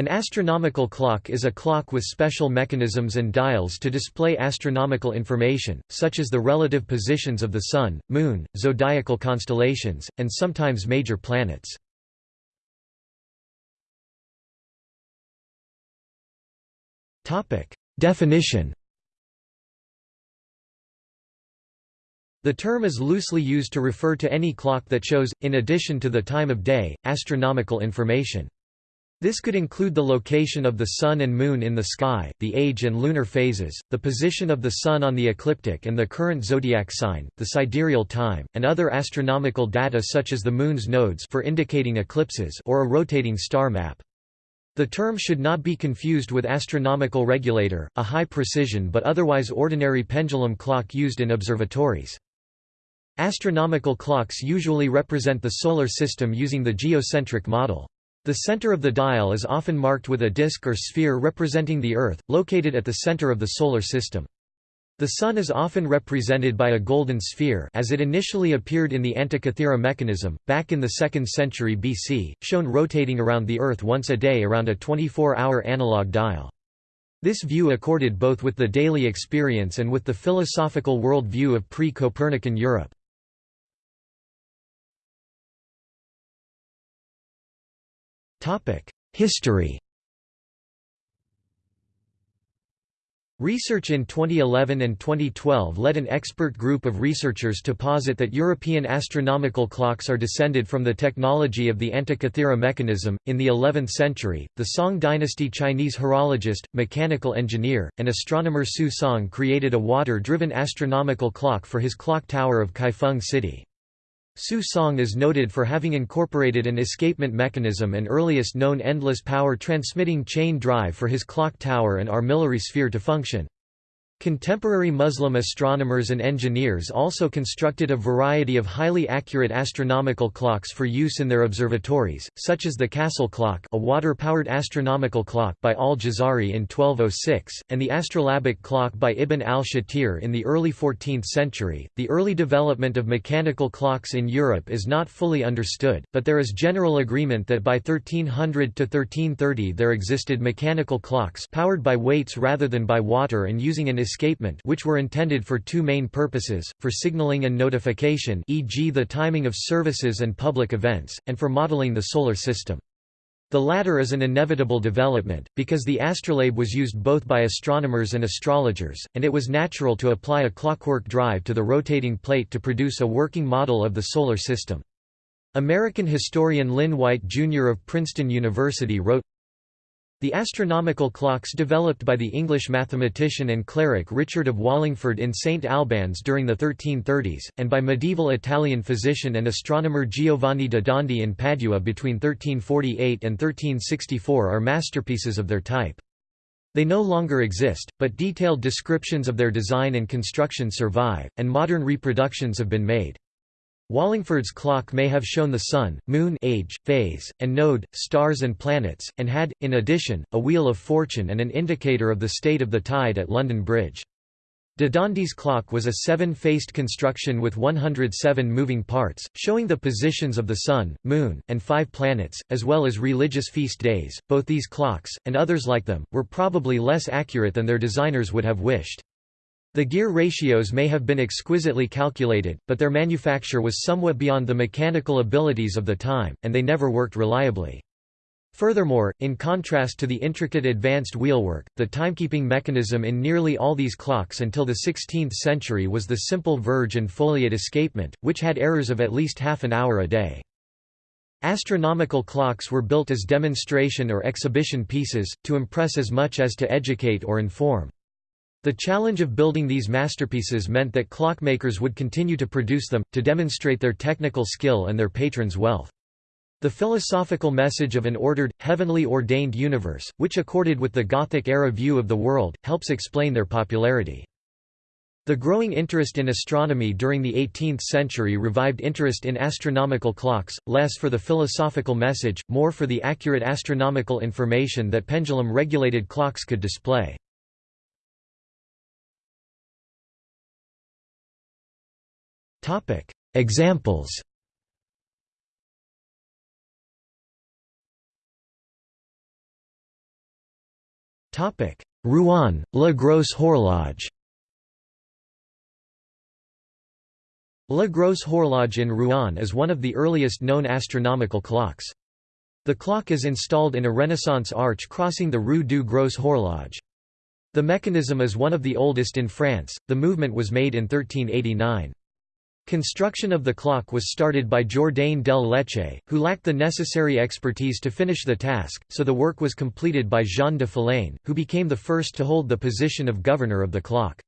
An astronomical clock is a clock with special mechanisms and dials to display astronomical information, such as the relative positions of the Sun, Moon, zodiacal constellations, and sometimes major planets. Definition The term is loosely used to refer to any clock that shows, in addition to the time of day, astronomical information. This could include the location of the Sun and Moon in the sky, the age and lunar phases, the position of the Sun on the ecliptic and the current zodiac sign, the sidereal time, and other astronomical data such as the Moon's nodes for indicating eclipses or a rotating star map. The term should not be confused with astronomical regulator, a high-precision but otherwise ordinary pendulum clock used in observatories. Astronomical clocks usually represent the Solar System using the geocentric model. The center of the dial is often marked with a disk or sphere representing the Earth, located at the center of the Solar System. The Sun is often represented by a golden sphere as it initially appeared in the Antikythera mechanism, back in the 2nd century BC, shown rotating around the Earth once a day around a 24-hour analog dial. This view accorded both with the daily experience and with the philosophical world view of pre-Copernican Europe. History Research in 2011 and 2012 led an expert group of researchers to posit that European astronomical clocks are descended from the technology of the Antikythera mechanism. In the 11th century, the Song dynasty Chinese horologist, mechanical engineer, and astronomer Su Song created a water driven astronomical clock for his clock tower of Kaifeng City. Su Song is noted for having incorporated an escapement mechanism and earliest known endless power transmitting chain drive for his clock tower and armillary sphere to function. Contemporary Muslim astronomers and engineers also constructed a variety of highly accurate astronomical clocks for use in their observatories, such as the Castle Clock a water-powered astronomical clock by al-Jazari in 1206, and the astrolabic clock by Ibn al-Shatir in the early 14th century. The early development of mechanical clocks in Europe is not fully understood, but there is general agreement that by 1300 to 1330 there existed mechanical clocks powered by weights rather than by water and using an escapement which were intended for two main purposes, for signaling and notification e.g. the timing of services and public events, and for modeling the Solar System. The latter is an inevitable development, because the astrolabe was used both by astronomers and astrologers, and it was natural to apply a clockwork drive to the rotating plate to produce a working model of the Solar System. American historian Lynn White Jr. of Princeton University wrote, the astronomical clocks developed by the English mathematician and cleric Richard of Wallingford in St Albans during the 1330s, and by medieval Italian physician and astronomer Giovanni da Dondi in Padua between 1348 and 1364 are masterpieces of their type. They no longer exist, but detailed descriptions of their design and construction survive, and modern reproductions have been made. Wallingford's clock may have shown the Sun, Moon age, phase, and node, stars and planets, and had, in addition, a wheel of fortune and an indicator of the state of the tide at London Bridge. De Dondi's clock was a seven-faced construction with 107 moving parts, showing the positions of the Sun, Moon, and five planets, as well as religious feast days. Both these clocks, and others like them, were probably less accurate than their designers would have wished. The gear ratios may have been exquisitely calculated, but their manufacture was somewhat beyond the mechanical abilities of the time, and they never worked reliably. Furthermore, in contrast to the intricate advanced wheelwork, the timekeeping mechanism in nearly all these clocks until the 16th century was the simple verge and foliot escapement, which had errors of at least half an hour a day. Astronomical clocks were built as demonstration or exhibition pieces, to impress as much as to educate or inform. The challenge of building these masterpieces meant that clockmakers would continue to produce them, to demonstrate their technical skill and their patrons' wealth. The philosophical message of an ordered, heavenly ordained universe, which accorded with the Gothic-era view of the world, helps explain their popularity. The growing interest in astronomy during the 18th century revived interest in astronomical clocks, less for the philosophical message, more for the accurate astronomical information that pendulum-regulated clocks could display. Examples Rouen, La Grosse Horloge La Grosse Horloge in Rouen is one of the earliest known astronomical clocks. The clock is installed in a Renaissance arch crossing the Rue du Gros Horloge. The mechanism is one of the oldest in France, the movement was made in 1389. Construction of the clock was started by Jourdain del who lacked the necessary expertise to finish the task, so the work was completed by Jean de Falaine, who became the first to hold the position of governor of the clock.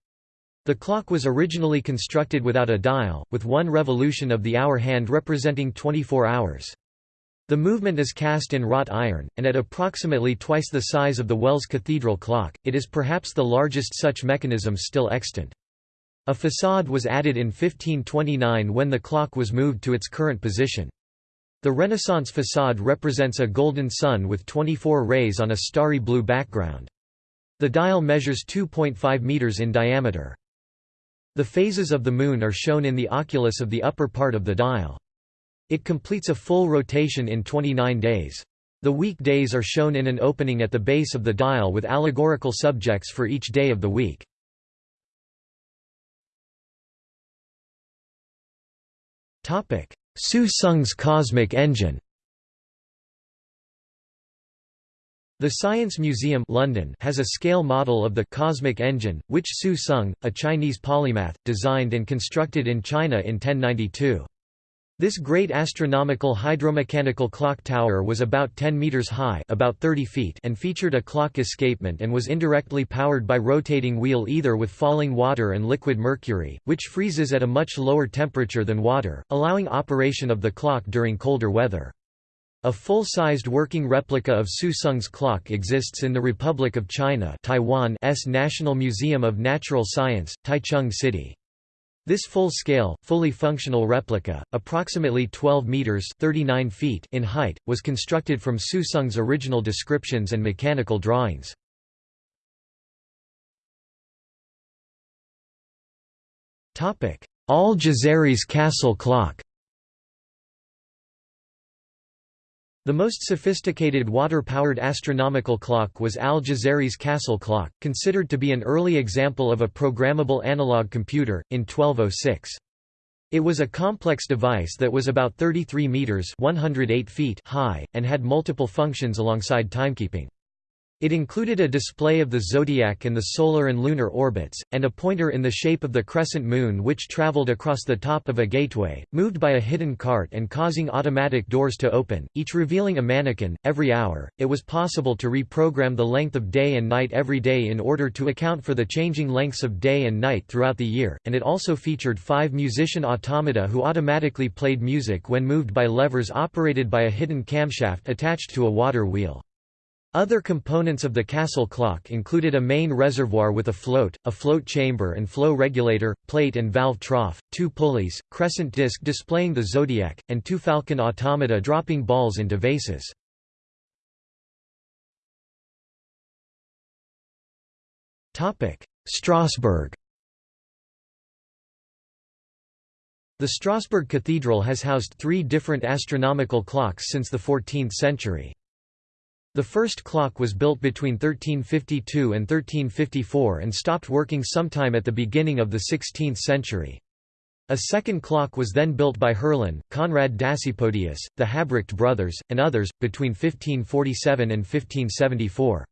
The clock was originally constructed without a dial, with one revolution of the hour hand representing 24 hours. The movement is cast in wrought iron, and at approximately twice the size of the Wells Cathedral clock, it is perhaps the largest such mechanism still extant. A facade was added in 1529 when the clock was moved to its current position. The Renaissance facade represents a golden sun with 24 rays on a starry blue background. The dial measures 2.5 meters in diameter. The phases of the Moon are shown in the oculus of the upper part of the dial. It completes a full rotation in 29 days. The week days are shown in an opening at the base of the dial with allegorical subjects for each day of the week. Su Sung's cosmic engine The Science Museum London has a scale model of the cosmic engine, which Su Sung, a Chinese polymath, designed and constructed in China in 1092. This great astronomical hydromechanical clock tower was about 10 meters high, about 30 feet, and featured a clock escapement and was indirectly powered by rotating wheel either with falling water and liquid mercury, which freezes at a much lower temperature than water, allowing operation of the clock during colder weather. A full-sized working replica of Su Sung's clock exists in the Republic of China Taiwan's National Museum of Natural Science, Taichung City. This full-scale, fully functional replica, approximately 12 meters (39 feet) in height, was constructed from Su Sung's original descriptions and mechanical drawings. Topic: Al-Jazari's castle clock. The most sophisticated water-powered astronomical clock was Al-Jazari's Castle clock, considered to be an early example of a programmable analog computer, in 1206. It was a complex device that was about 33 meters (108 feet) high and had multiple functions alongside timekeeping. It included a display of the zodiac and the solar and lunar orbits, and a pointer in the shape of the crescent moon which traveled across the top of a gateway, moved by a hidden cart and causing automatic doors to open, each revealing a mannequin. Every hour, it was possible to reprogram the length of day and night every day in order to account for the changing lengths of day and night throughout the year, and it also featured five musician automata who automatically played music when moved by levers operated by a hidden camshaft attached to a water wheel. Other components of the castle clock included a main reservoir with a float, a float chamber and flow regulator, plate and valve trough, two pulleys, crescent disc displaying the zodiac, and two falcon automata dropping balls into vases. Strasbourg The Strasbourg Cathedral has housed three different astronomical clocks since the 14th century. The first clock was built between 1352 and 1354 and stopped working sometime at the beginning of the 16th century. A second clock was then built by Herlin, Conrad Dasypodius, the Habrecht brothers, and others, between 1547 and 1574.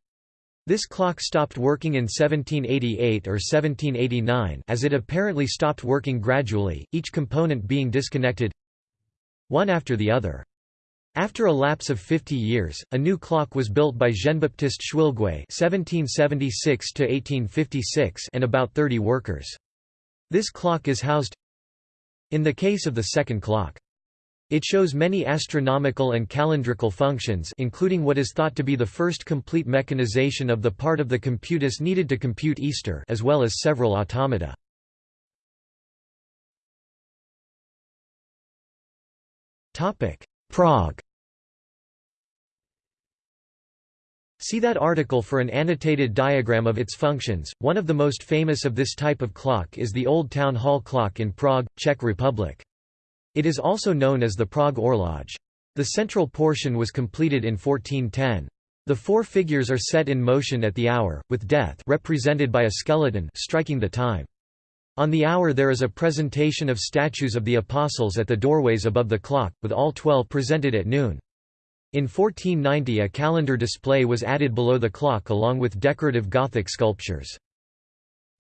This clock stopped working in 1788 or 1789 as it apparently stopped working gradually, each component being disconnected one after the other. After a lapse of 50 years, a new clock was built by Jean-Baptiste Schwilgué (1776–1856) and about 30 workers. This clock is housed in the case of the second clock. It shows many astronomical and calendrical functions including what is thought to be the first complete mechanization of the part of the computus needed to compute Easter as well as several automata. Prague See that article for an annotated diagram of its functions. One of the most famous of this type of clock is the Old Town Hall clock in Prague, Czech Republic. It is also known as the Prague Orloj. The central portion was completed in 1410. The four figures are set in motion at the hour, with death represented by a skeleton striking the time. On the hour there is a presentation of statues of the apostles at the doorways above the clock, with all twelve presented at noon. In 1490 a calendar display was added below the clock along with decorative Gothic sculptures.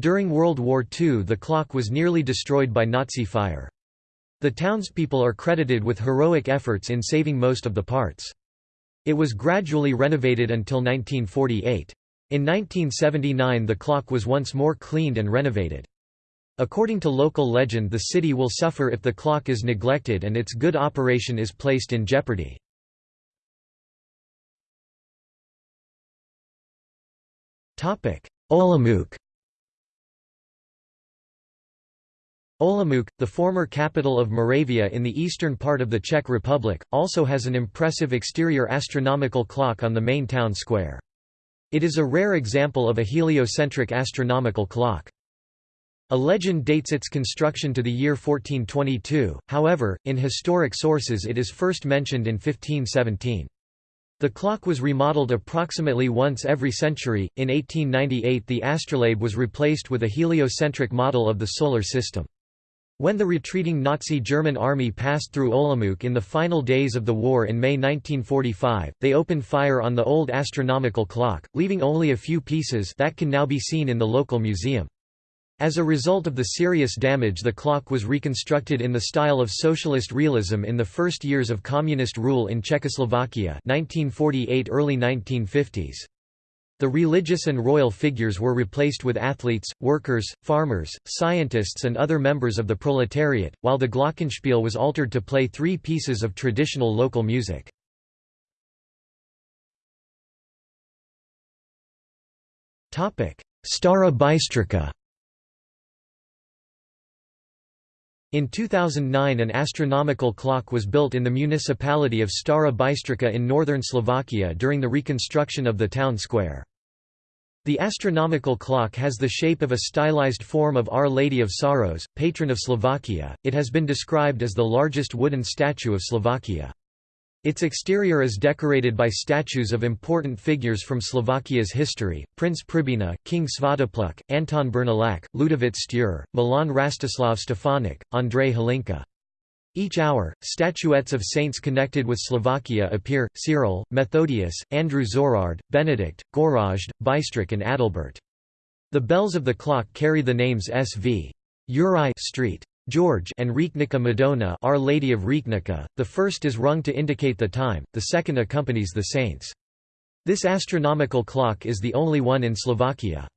During World War II the clock was nearly destroyed by Nazi fire. The townspeople are credited with heroic efforts in saving most of the parts. It was gradually renovated until 1948. In 1979 the clock was once more cleaned and renovated. According to local legend the city will suffer if the clock is neglected and its good operation is placed in jeopardy. Olomouc Olomouc, the former capital of Moravia in the eastern part of the Czech Republic, also has an impressive exterior astronomical clock on the main town square. It is a rare example of a heliocentric astronomical clock. A legend dates its construction to the year 1422, however, in historic sources it is first mentioned in 1517. The clock was remodeled approximately once every century. In 1898, the astrolabe was replaced with a heliocentric model of the solar system. When the retreating Nazi German army passed through Olomouc in the final days of the war in May 1945, they opened fire on the old astronomical clock, leaving only a few pieces that can now be seen in the local museum. As a result of the serious damage the clock was reconstructed in the style of socialist realism in the first years of communist rule in Czechoslovakia 1948 early 1950s. The religious and royal figures were replaced with athletes, workers, farmers, scientists and other members of the proletariat, while the glockenspiel was altered to play three pieces of traditional local music. Stara Bystrica In 2009 an astronomical clock was built in the municipality of Stara Bystrica in northern Slovakia during the reconstruction of the town square. The astronomical clock has the shape of a stylized form of Our Lady of Sorrows, patron of Slovakia. It has been described as the largest wooden statue of Slovakia. Its exterior is decorated by statues of important figures from Slovakia's history, Prince Pribina, King Svatopluk, Anton Bernolák, Ľudovít Štúr, Milan Rastislav Stefanik, Andrej Hlinka. Each hour, statuettes of saints connected with Slovakia appear, Cyril, Methodius, Andrew Zorard, Benedict, Gorazd, Bystrik and Adalbert. The bells of the clock carry the names S.V. Uri Street. George and Rechnica Madonna Our Lady of Rechnica, the first is rung to indicate the time, the second accompanies the saints. This astronomical clock is the only one in Slovakia.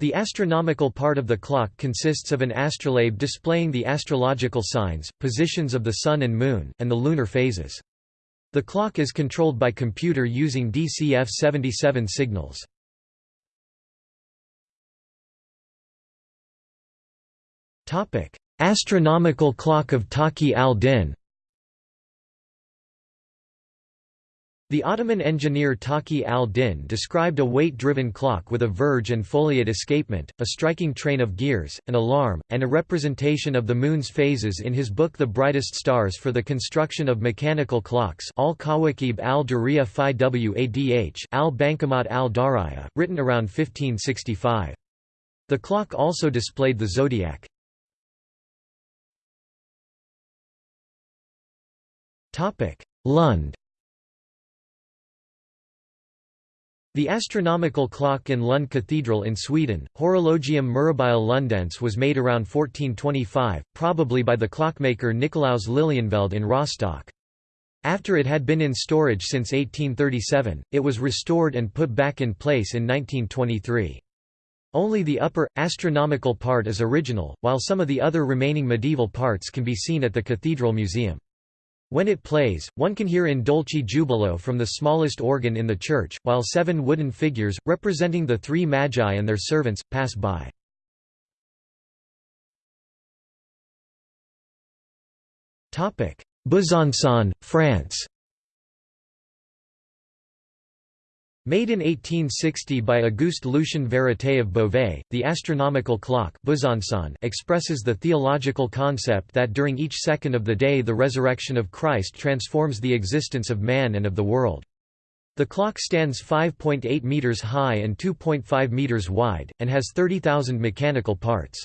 The astronomical part of the clock consists of an astrolabe displaying the astrological signs, positions of the Sun and Moon, and the lunar phases. The clock is controlled by computer using DCF-77 signals. Astronomical clock of Taqi al-Din The Ottoman engineer Taqi al-Din described a weight-driven clock with a verge and foliot escapement, a striking train of gears, an alarm, and a representation of the moon's phases in his book The Brightest Stars for the Construction of Mechanical Clocks al-Kawakib al-Duriya fi Wadh al-Bankamat al-Dariya, written around 1565. The clock also displayed the zodiac. Lund The astronomical clock in Lund Cathedral in Sweden, Horologium Mirabile Lundense was made around 1425, probably by the clockmaker Nicolaus Lilienfeld in Rostock. After it had been in storage since 1837, it was restored and put back in place in 1923. Only the upper, astronomical part is original, while some of the other remaining medieval parts can be seen at the Cathedral Museum. When it plays, one can hear in dulci Jubilo from the smallest organ in the church, while seven wooden figures, representing the three magi and their servants, pass by. Besançon, France Made in 1860 by Auguste Lucien Verité of Beauvais, the astronomical clock expresses the theological concept that during each second of the day the resurrection of Christ transforms the existence of man and of the world. The clock stands 5.8 meters high and 2.5 meters wide, and has 30,000 mechanical parts.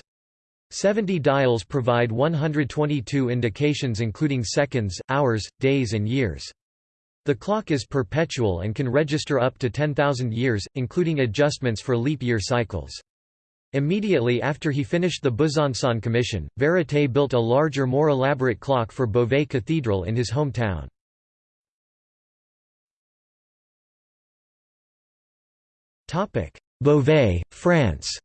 70 dials provide 122 indications including seconds, hours, days and years. The clock is perpetual and can register up to 10,000 years, including adjustments for leap year cycles. Immediately after he finished the Besançon Commission, Verité built a larger more elaborate clock for Beauvais Cathedral in his hometown. Beauvais, France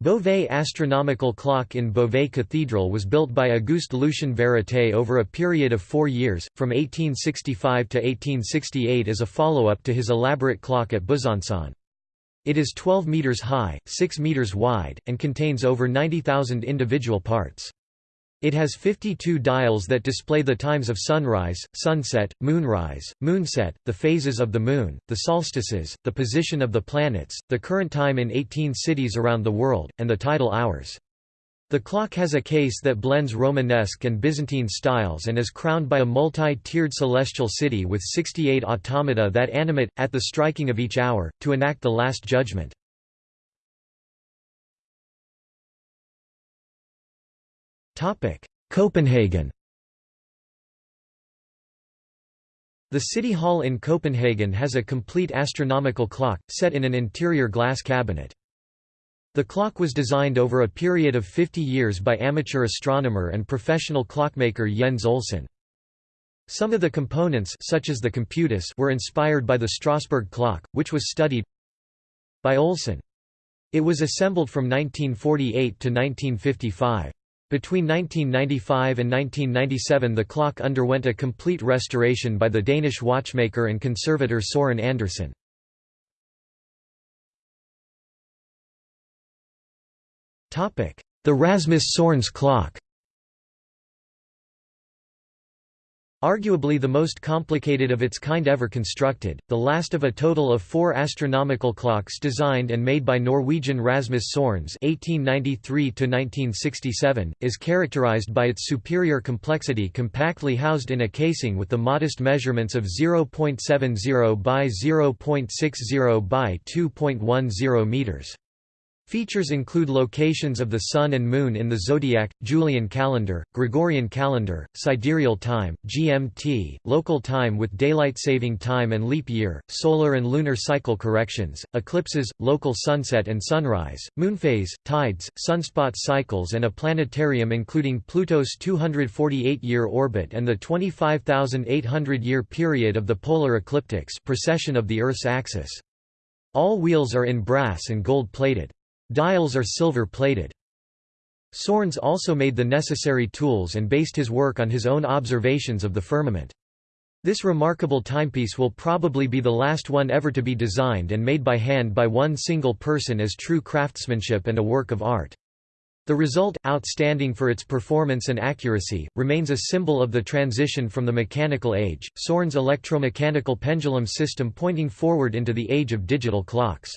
Beauvais astronomical clock in Beauvais Cathedral was built by Auguste Lucien Verité over a period of four years, from 1865 to 1868 as a follow-up to his elaborate clock at Besançon. It is 12 metres high, 6 metres wide, and contains over 90,000 individual parts. It has 52 dials that display the times of sunrise, sunset, moonrise, moonset, the phases of the moon, the solstices, the position of the planets, the current time in 18 cities around the world, and the tidal hours. The clock has a case that blends Romanesque and Byzantine styles and is crowned by a multi-tiered celestial city with 68 automata that animate, at the striking of each hour, to enact the Last Judgment. Copenhagen The City Hall in Copenhagen has a complete astronomical clock, set in an interior glass cabinet. The clock was designed over a period of 50 years by amateur astronomer and professional clockmaker Jens Olsen. Some of the components such as the computus were inspired by the Strasbourg clock, which was studied by Olsen. It was assembled from 1948 to 1955. Between 1995 and 1997 the clock underwent a complete restoration by the Danish watchmaker and conservator Søren Andersen. The Rasmus Sørnes clock Arguably the most complicated of its kind ever constructed, the last of a total of four astronomical clocks designed and made by Norwegian Rasmus Sørnes (1893–1967), is characterized by its superior complexity, compactly housed in a casing with the modest measurements of 0.70 by 0.60 by 2.10 meters. Features include locations of the Sun and Moon in the zodiac, Julian calendar, Gregorian calendar, sidereal time, GMT, local time with daylight saving time and leap year, solar and lunar cycle corrections, eclipses, local sunset and sunrise, moonphase, tides, sunspot cycles and a planetarium including Pluto's 248-year orbit and the 25,800-year period of the polar ecliptics precession of the Earth's axis. All wheels are in brass and gold-plated. Dials are silver-plated. Sørnes also made the necessary tools and based his work on his own observations of the firmament. This remarkable timepiece will probably be the last one ever to be designed and made by hand by one single person as true craftsmanship and a work of art. The result, outstanding for its performance and accuracy, remains a symbol of the transition from the mechanical age, Sørnes' electromechanical pendulum system pointing forward into the age of digital clocks.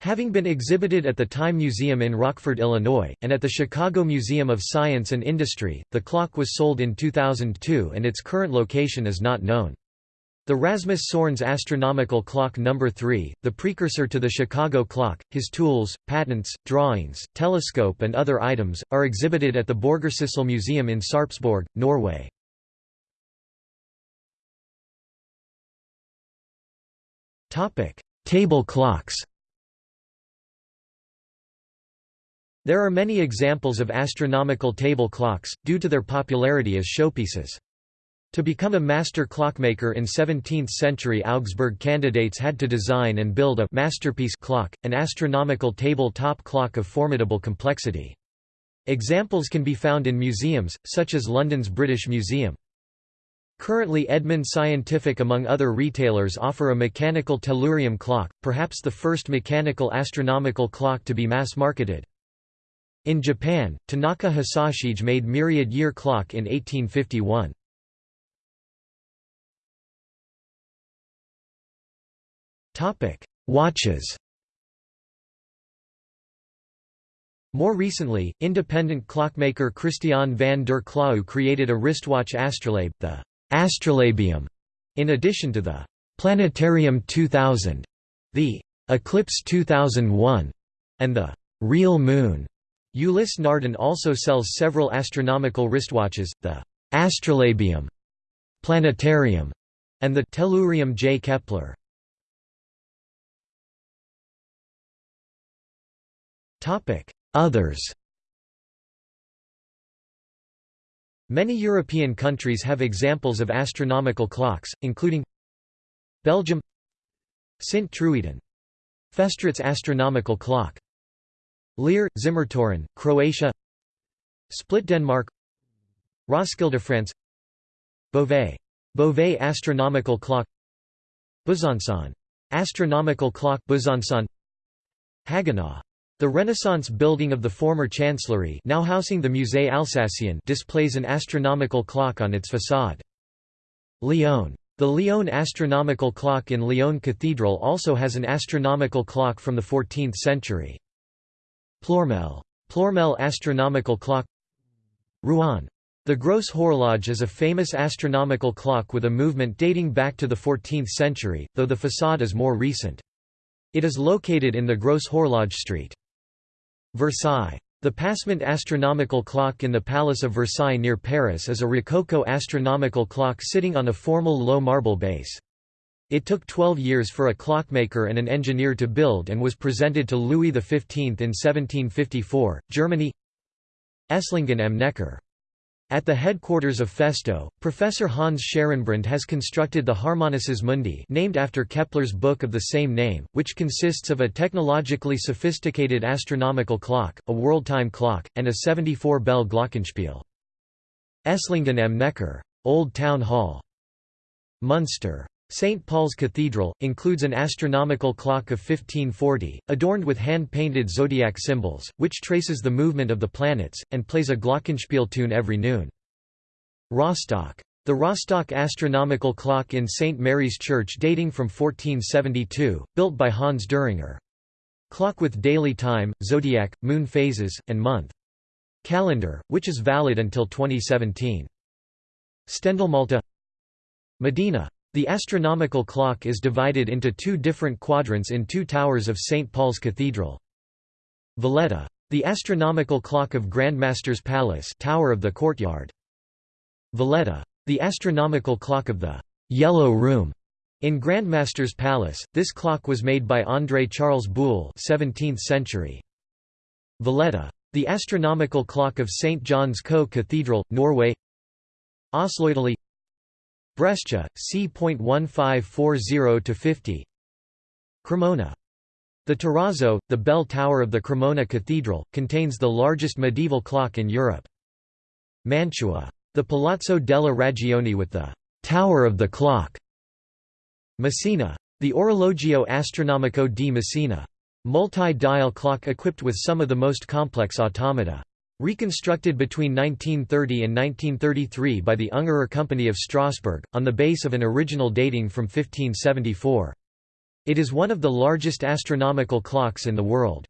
Having been exhibited at the Time Museum in Rockford, Illinois, and at the Chicago Museum of Science and Industry, the clock was sold in 2002 and its current location is not known. The Rasmus Sørnes astronomical clock No. 3, the precursor to the Chicago clock, his tools, patents, drawings, telescope and other items, are exhibited at the Borgarsyssel Museum in Sarpsborg, Norway. Table clocks There are many examples of astronomical table clocks, due to their popularity as showpieces. To become a master clockmaker in 17th-century Augsburg candidates had to design and build a masterpiece clock, an astronomical table-top clock of formidable complexity. Examples can be found in museums, such as London's British Museum. Currently Edmund Scientific among other retailers offer a mechanical tellurium clock, perhaps the first mechanical astronomical clock to be mass-marketed. In Japan, Tanaka Hisashige made myriad year clock in 1851. Watches More recently, independent clockmaker Christian van der Klauw created a wristwatch astrolabe, the astrolabium, in addition to the Planetarium 2000, the Eclipse 2001, and the Real Moon. Ulysse Nardin also sells several astronomical wristwatches, the Astrolabium, Planetarium, and the Tellurium J. Kepler. Others Many European countries have examples of astronomical clocks, including Belgium Sint Truiden Festraets astronomical clock Lier, Zimmertoren, Croatia Split Denmark Roskilde France Beauvais. Beauvais astronomical clock Besançon. Astronomical clock Besançon Haguenau. The Renaissance building of the former chancellery now housing the Musée Alsacien displays an astronomical clock on its façade. Lyon. The Lyon astronomical clock in Lyon Cathedral also has an astronomical clock from the 14th century. Ploermel. Ploermel astronomical clock Rouen. The Grosse Horloge is a famous astronomical clock with a movement dating back to the 14th century, though the façade is more recent. It is located in the Grosse Horloge Street. Versailles. The Passement astronomical clock in the Palace of Versailles near Paris is a Rococo astronomical clock sitting on a formal low marble base. It took 12 years for a clockmaker and an engineer to build and was presented to Louis XV in 1754. Germany Esslingen am Neckar at the headquarters of Festo, Professor Hans Schaarenbrand has constructed the Harmonices Mundi named after Kepler's book of the same name, which consists of a technologically sophisticated astronomical clock, a world-time clock, and a 74-bell glockenspiel. Esslingen am Neckar. Old Town Hall. Munster. St. Paul's Cathedral, includes an astronomical clock of 1540, adorned with hand-painted zodiac symbols, which traces the movement of the planets, and plays a glockenspiel tune every noon. Rostock. The Rostock astronomical clock in St. Mary's Church dating from 1472, built by Hans Düringer. Clock with daily time, zodiac, moon phases, and month. Calendar, which is valid until 2017. Stendelmalta Modena the astronomical clock is divided into two different quadrants in two towers of St. Paul's Cathedral. Valletta. The astronomical clock of Grandmaster's Palace Tower of the Courtyard. Valletta. The astronomical clock of the «Yellow Room» in Grandmaster's Palace, this clock was made by André Charles Boulle 17th century. Valletta. The astronomical clock of St. John's Co Cathedral, Norway Osloitaly Brescia, c.1540–50 Cremona. The Torrazzo, the bell tower of the Cremona Cathedral, contains the largest medieval clock in Europe. Mantua. The Palazzo della Ragione with the «Tower of the Clock». Messina. The Orologio Astronomico di Messina. Multi-dial clock equipped with some of the most complex automata. Reconstructed between 1930 and 1933 by the Ungerer Company of Strasbourg, on the base of an original dating from 1574. It is one of the largest astronomical clocks in the world.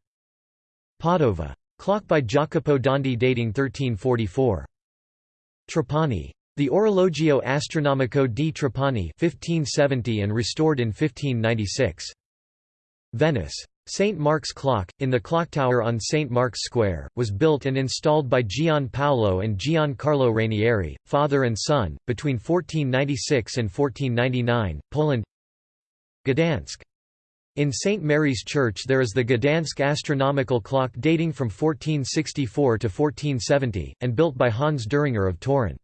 Padova. Clock by Jacopo Dondi dating 1344. Trapani. The Orologio Astronomico di Trapani 1570 and restored in 1596. Venice. St. Mark's Clock, in the clock tower on St. Mark's Square, was built and installed by Gian Paolo and Giancarlo Rainieri, father and son, between 1496 and 1499, Poland Gdansk. In St. Mary's Church there is the Gdansk astronomical clock dating from 1464 to 1470, and built by Hans Düringer of Toruń.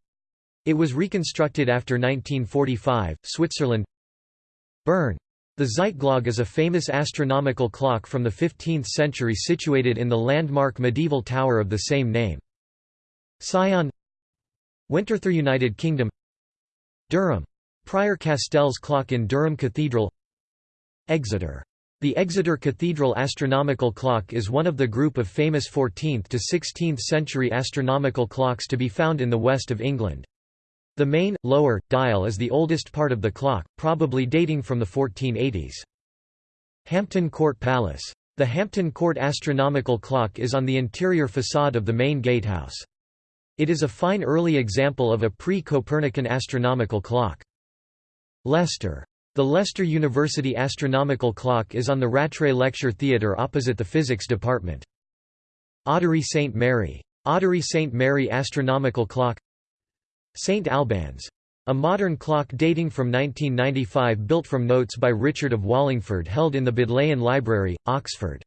It was reconstructed after 1945. Switzerland Bern. The Zeitglocke is a famous astronomical clock from the 15th century situated in the landmark medieval tower of the same name. Sion Winterthur United Kingdom Durham. Prior Castell's clock in Durham Cathedral Exeter. The Exeter Cathedral astronomical clock is one of the group of famous 14th to 16th century astronomical clocks to be found in the west of England. The main, lower, dial is the oldest part of the clock, probably dating from the 1480s. Hampton Court Palace. The Hampton Court astronomical clock is on the interior facade of the main gatehouse. It is a fine early example of a pre-Copernican astronomical clock. Leicester. The Leicester University Astronomical Clock is on the Rattray Lecture Theatre opposite the Physics Department. Ottery St. Mary. Ottery St. Mary Astronomical Clock St. Albans. A modern clock dating from 1995 built from notes by Richard of Wallingford held in the Bodleian Library, Oxford.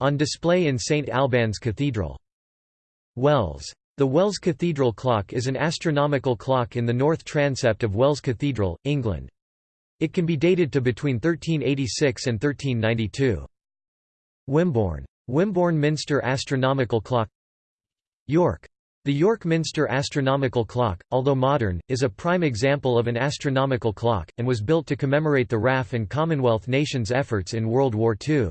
On display in St. Albans Cathedral. Wells. The Wells Cathedral clock is an astronomical clock in the north transept of Wells Cathedral, England. It can be dated to between 1386 and 1392. Wimborne. Wimborne Minster Astronomical Clock York. The York Minster Astronomical Clock, although modern, is a prime example of an astronomical clock, and was built to commemorate the RAF and Commonwealth nations' efforts in World War II.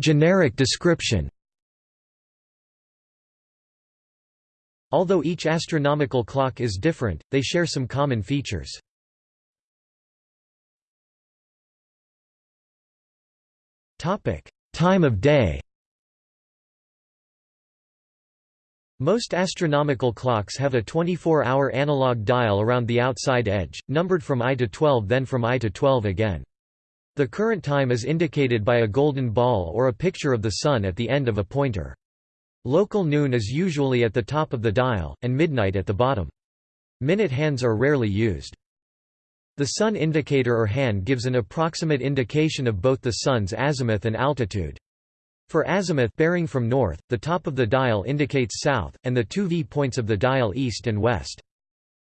Generic description Although each astronomical clock is different, they share some common features. Time of day Most astronomical clocks have a 24-hour analog dial around the outside edge, numbered from I to 12 then from I to 12 again. The current time is indicated by a golden ball or a picture of the Sun at the end of a pointer. Local noon is usually at the top of the dial, and midnight at the bottom. Minute hands are rarely used. The sun indicator or hand gives an approximate indication of both the sun's azimuth and altitude. For azimuth bearing from north, the top of the dial indicates south, and the two V points of the dial east and west.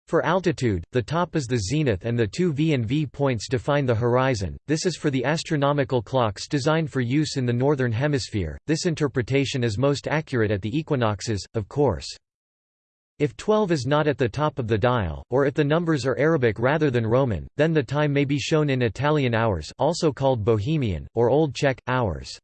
For altitude, the top is the zenith and the two V and V points define the horizon. This is for the astronomical clocks designed for use in the northern hemisphere. This interpretation is most accurate at the equinoxes, of course. If 12 is not at the top of the dial, or if the numbers are Arabic rather than Roman, then the time may be shown in Italian hours also called Bohemian, or Old Czech, hours.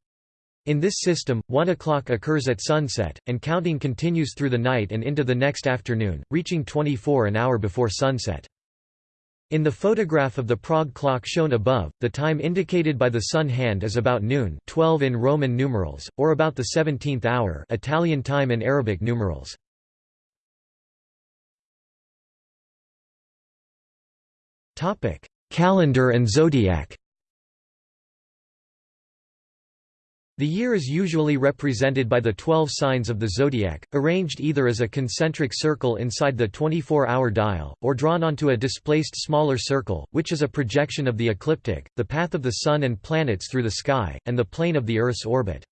In this system, 1 o'clock occurs at sunset, and counting continues through the night and into the next afternoon, reaching 24 an hour before sunset. In the photograph of the Prague clock shown above, the time indicated by the sun hand is about noon 12 in Roman numerals, or about the 17th hour Italian time in Arabic numerals. Topic: Calendar and zodiac. The year is usually represented by the 12 signs of the zodiac, arranged either as a concentric circle inside the 24-hour dial, or drawn onto a displaced smaller circle, which is a projection of the ecliptic, the path of the Sun and planets through the sky, and the plane of the Earth's orbit.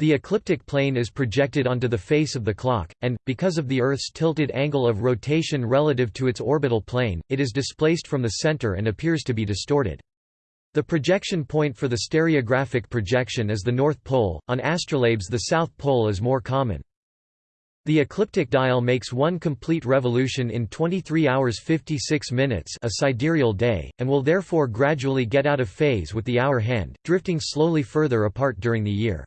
The ecliptic plane is projected onto the face of the clock, and, because of the Earth's tilted angle of rotation relative to its orbital plane, it is displaced from the center and appears to be distorted. The projection point for the stereographic projection is the North Pole, on astrolabes the South Pole is more common. The ecliptic dial makes one complete revolution in 23 hours 56 minutes a sidereal day, and will therefore gradually get out of phase with the hour hand, drifting slowly further apart during the year.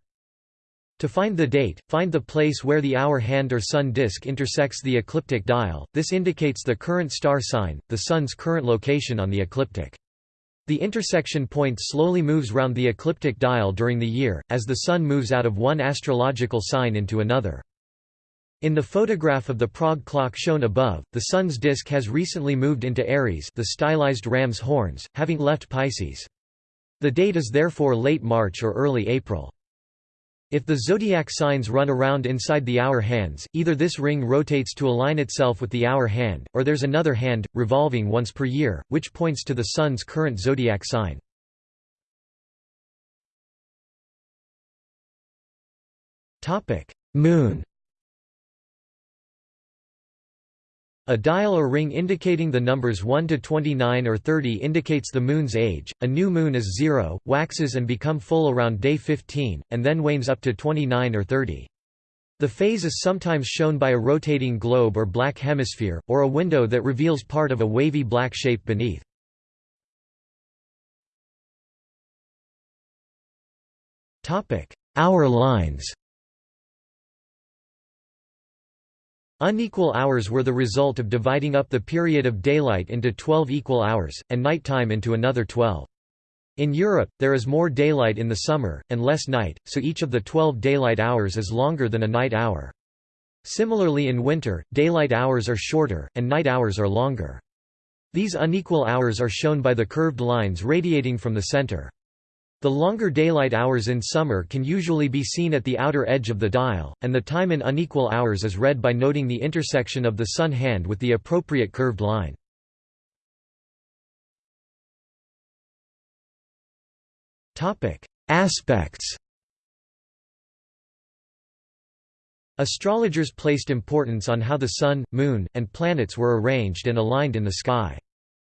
To find the date, find the place where the hour hand or sun disk intersects the ecliptic dial, this indicates the current star sign, the Sun's current location on the ecliptic. The intersection point slowly moves round the ecliptic dial during the year, as the Sun moves out of one astrological sign into another. In the photograph of the Prague clock shown above, the Sun's disk has recently moved into Aries the stylized ram's horns, having left Pisces. The date is therefore late March or early April. If the zodiac signs run around inside the hour hands, either this ring rotates to align itself with the hour hand, or there's another hand, revolving once per year, which points to the Sun's current zodiac sign. Moon A dial or ring indicating the numbers 1 to 29 or 30 indicates the moon's age. A new moon is 0, waxes and become full around day 15, and then wanes up to 29 or 30. The phase is sometimes shown by a rotating globe or black hemisphere, or a window that reveals part of a wavy black shape beneath. Hour lines Unequal hours were the result of dividing up the period of daylight into 12 equal hours, and nighttime into another 12. In Europe, there is more daylight in the summer, and less night, so each of the 12 daylight hours is longer than a night hour. Similarly in winter, daylight hours are shorter, and night hours are longer. These unequal hours are shown by the curved lines radiating from the center. The longer daylight hours in summer can usually be seen at the outer edge of the dial, and the time in unequal hours is read by noting the intersection of the sun hand with the appropriate curved line. Aspects Astrologers placed importance on how the Sun, Moon, and planets were arranged and aligned in the sky.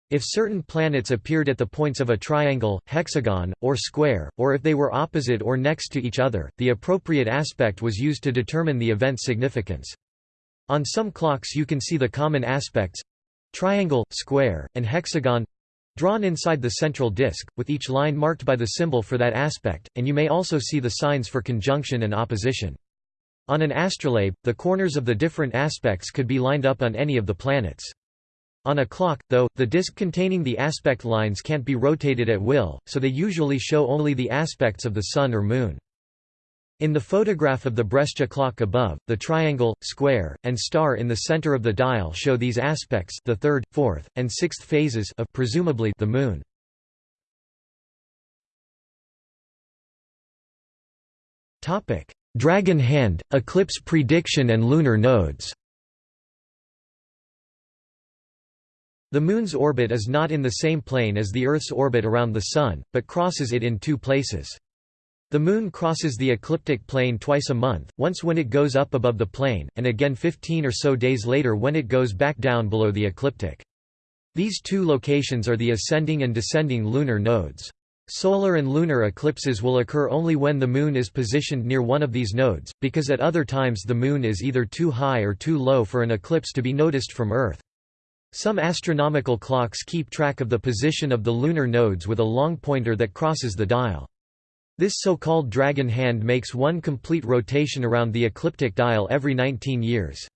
If certain planets appeared at the points of a triangle, hexagon, or square, or if they were opposite or next to each other, the appropriate aspect was used to determine the event's significance. On some clocks you can see the common aspects—triangle, square, and hexagon—drawn inside the central disk, with each line marked by the symbol for that aspect, and you may also see the signs for conjunction and opposition. On an astrolabe, the corners of the different aspects could be lined up on any of the planets. On a clock, though, the disk containing the aspect lines can't be rotated at will, so they usually show only the aspects of the Sun or Moon. In the photograph of the Brescia clock above, the triangle, square, and star in the center of the dial show these aspects the third, fourth, and sixth phases of presumably the Moon. Dragon hand, eclipse prediction and lunar nodes The Moon's orbit is not in the same plane as the Earth's orbit around the Sun, but crosses it in two places. The Moon crosses the ecliptic plane twice a month, once when it goes up above the plane, and again 15 or so days later when it goes back down below the ecliptic. These two locations are the ascending and descending lunar nodes. Solar and lunar eclipses will occur only when the Moon is positioned near one of these nodes, because at other times the Moon is either too high or too low for an eclipse to be noticed from Earth. Some astronomical clocks keep track of the position of the lunar nodes with a long pointer that crosses the dial. This so-called dragon hand makes one complete rotation around the ecliptic dial every 19 years.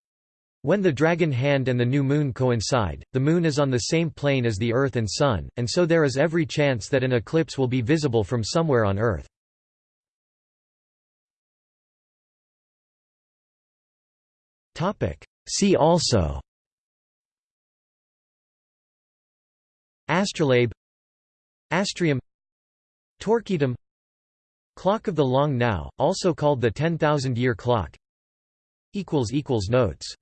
When the dragon hand and the new moon coincide, the moon is on the same plane as the Earth and Sun, and so there is every chance that an eclipse will be visible from somewhere on Earth. See also Astrolabe Astrarium Torquetum Clock of the Long Now, also called the 10,000-year clock Notes